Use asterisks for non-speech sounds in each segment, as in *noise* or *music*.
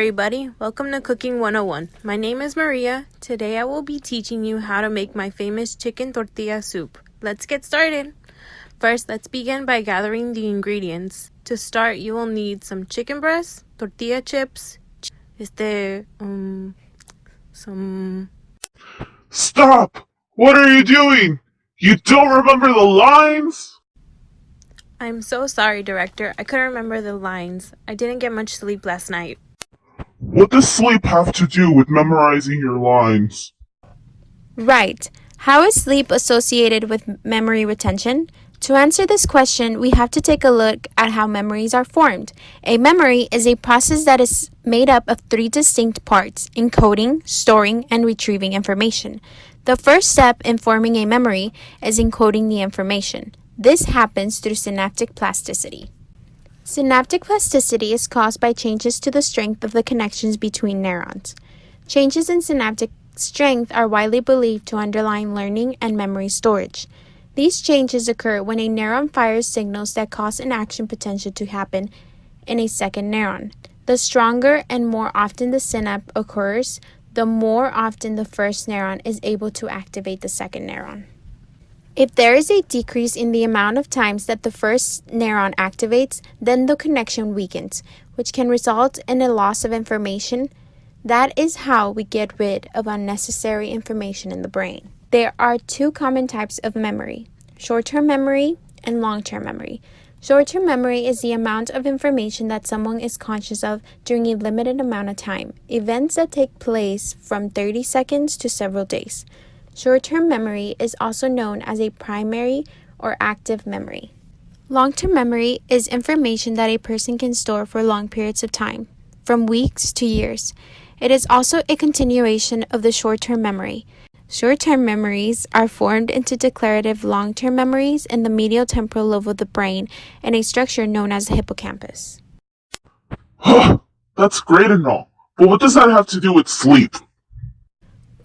Everybody. Welcome to Cooking 101. My name is Maria. Today I will be teaching you how to make my famous chicken tortilla soup. Let's get started. First, let's begin by gathering the ingredients. To start, you will need some chicken breast, tortilla chips, este, um, some. Stop! What are you doing? You don't remember the lines? I'm so sorry, director. I couldn't remember the lines. I didn't get much sleep last night. What does sleep have to do with memorizing your lines? Right. How is sleep associated with memory retention? To answer this question, we have to take a look at how memories are formed. A memory is a process that is made up of three distinct parts encoding, storing, and retrieving information. The first step in forming a memory is encoding the information. This happens through synaptic plasticity. Synaptic plasticity is caused by changes to the strength of the connections between neurons. Changes in synaptic strength are widely believed to underlie learning and memory storage. These changes occur when a neuron fires signals that cause an action potential to happen in a second neuron. The stronger and more often the synapse occurs, the more often the first neuron is able to activate the second neuron. If there is a decrease in the amount of times that the first neuron activates, then the connection weakens, which can result in a loss of information. That is how we get rid of unnecessary information in the brain. There are two common types of memory short term memory and long term memory. Short term memory is the amount of information that someone is conscious of during a limited amount of time, events that take place from 30 seconds to several days. Short term memory is also known as a primary or active memory. Long term memory is information that a person can store for long periods of time, from weeks to years. It is also a continuation of the short term memory. Short term memories are formed into declarative long term memories in the medial temporal lobe of the brain in a structure known as the hippocampus. *gasps* That's great and all, but what does that have to do with sleep?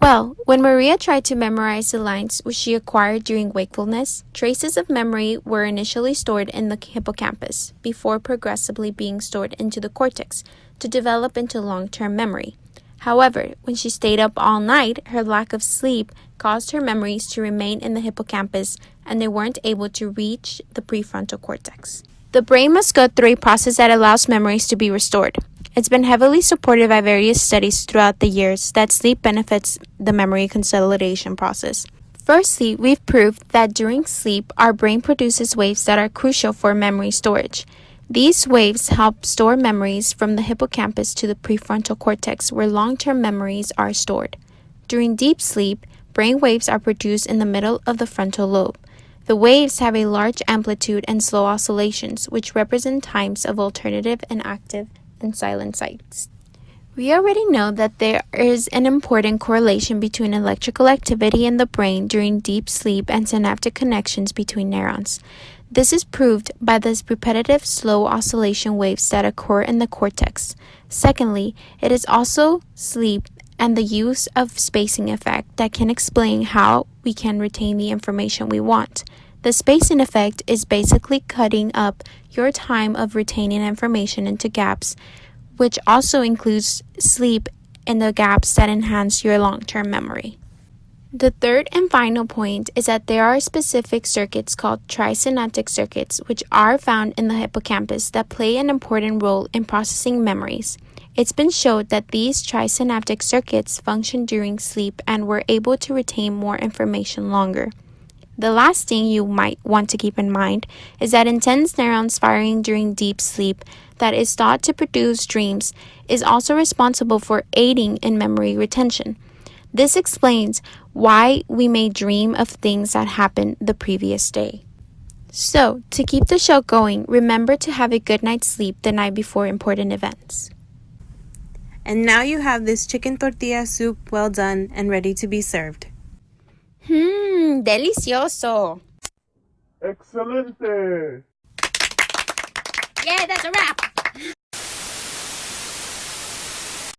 Well, when Maria tried to memorize the lines which she acquired during wakefulness, traces of memory were initially stored in the hippocampus before progressively being stored into the cortex to develop into long term memory. However, when she stayed up all night, her lack of sleep caused her memories to remain in the hippocampus and they weren't able to reach the prefrontal cortex. The brain must go through a process that allows memories to be restored. It's been heavily supported by various studies throughout the years that sleep benefits the memory consolidation process. Firstly, we've proved that during sleep, our brain produces waves that are crucial for memory storage. These waves help store memories from the hippocampus to the prefrontal cortex, where long term memories are stored. During deep sleep, brain waves are produced in the middle of the frontal lobe. The waves have a large amplitude and slow oscillations, which represent times of alternative and active and silent sites. We already know that there is an important correlation between electrical activity in the brain during deep sleep and synaptic connections between neurons. This is proved by the repetitive slow oscillation waves that occur in the cortex. Secondly, it is also sleep and the use of spacing effect that can explain how we can retain the information we want. The spacing effect is basically cutting up your time of retaining information into gaps, which also includes sleep and the gaps that enhance your long term memory. The third and final point is that there are specific circuits called trisynaptic circuits, which are found in the hippocampus that play an important role in processing memories. It's been shown that these trisynaptic circuits function during sleep and were able to retain more information longer. The last thing you might want to keep in mind is that intense neurons firing during deep sleep that is thought to produce dreams is also responsible for aiding in memory retention. This explains why we may dream of things that happened the previous day. So, to keep the show going, remember to have a good night's sleep the night before important events. And now you have this chicken tortilla soup well done and ready to be served. Mmm, delicioso. Excelente! Yeah, that's a wrap.